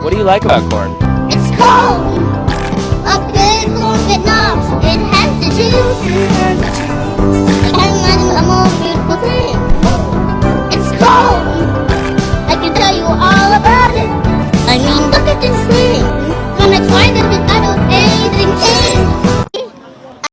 What do you like about corn? It's cold! A big, corn that knobs. It has the juice. And then a more beautiful thing. It's cold! I can tell you all about it. I mean, look at this